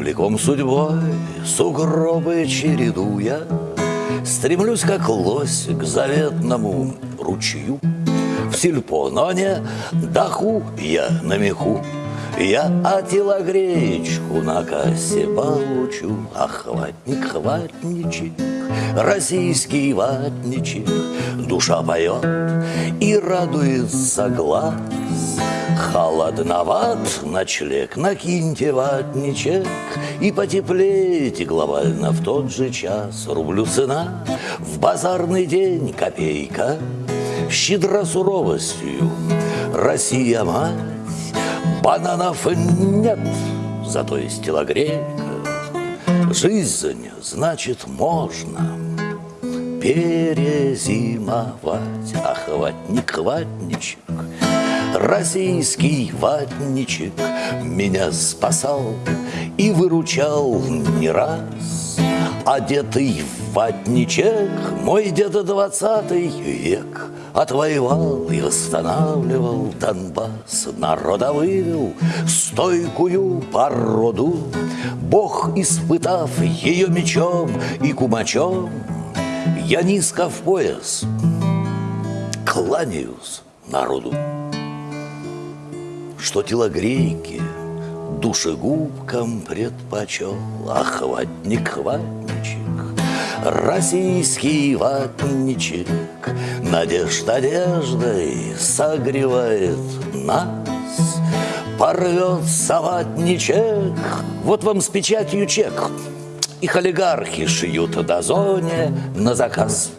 Прямиком судьбой, сугробы чередуя, Стремлюсь, как лось, к заветному ручью. В сельпо, но не даху я на меху. Я отилогречку на кассе получу, Охватник, хватничек, российский ватничек, Душа поет и радуется глаз. Холодноват ночлег, накиньте ватничек И потеплейте глобально в тот же час. Рублю цена, в базарный день копейка, Щедра суровостью, Россия мать, Бананов нет, зато есть телогрейка. Жизнь, значит, можно перезимовать. Охватник, ватничек, Российский ватничек меня спасал и выручал не раз. Одетый в ватничек мой дед двадцатый век Отвоевал и восстанавливал Донбасс, народа вывел стойкую породу. Бог, испытав ее мечом и кумачом, Я низко в пояс кланяюсь народу что телогрейки душегубкам предпочел. Охватник, хватничек, российский ватничек. Надежд одеждой согревает нас. Порвется ватничек, вот вам с печатью чек. Их олигархи шьют до зоне на заказ